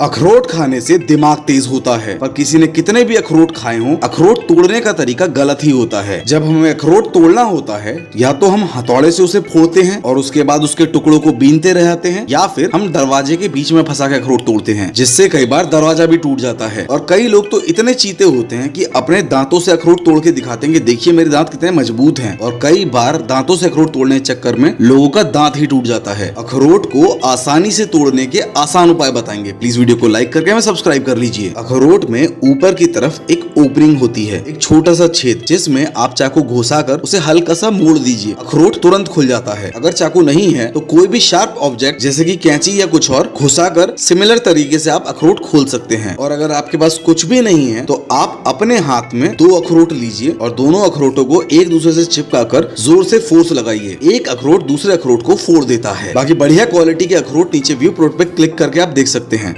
अखरोट खाने से दिमाग तेज होता है, पर किसी ने कितने भी अखरोट खाए हों, अखरोट तोड़ने का तरीका गलत ही होता है। जब हमें अखरोट तोड़ना होता है, या तो हम हथौड़े से उसे फोड़ते हैं, और उसके बाद उसके टुकड़ों को बीनते रहते हैं, या फिर हम दरवाजे के बीच में फंसा के अखरोट तोड़ते हैं, जिससे कई बार दरवाज़ा भी टूट जाता है। और कई लोग तो इतने चीते होते हैं की अपने दांतों से अखरोट तोड़ के दिखाते हैं देखिए, मेरे दांत कितने मज़बूत है। और कई बार दांतों से अखरोट तोड़ने के चक्कर में लोगों का दांत ही टूट जाता है। अखरोट को आसानी से तोड़ने के आसान उपाय बताएँगे। प्लीज़ वीडियो को लाइक करके हमें सब्सक्राइब कर लीजिए। अखरोट में ऊपर की तरफ़ एक ओपनिंग होती है, एक छोटा सा छेद, जिसमें आप चाकू घुसाकर उसे हल्का सा मोड़ दीजिए। अखरोट तुरंत खुल जाता है। अगर चाकू नहीं है तो कोई भी शार्प ऑब्जेक्ट जैसे की कैंची या कुछ और, घुसाकर सिमिलर तरीके से आप अखरोट खोल सकते हैं। और अगर आपके पास कुछ भी नहीं है तो आप अपने हाथ में दो अखरोट लीजिए और दोनों अखरोटों को एक दूसरे से चिपका कर ज़ोर से फोर्स लगाइए। एक अखरोट दूसरे अखरोट को फोड़ देता है। बाकी बढ़िया क्वालिटी के अखरोट नीचे व्यू प्रोट पे क्लिक करके आप देख सकते हैं।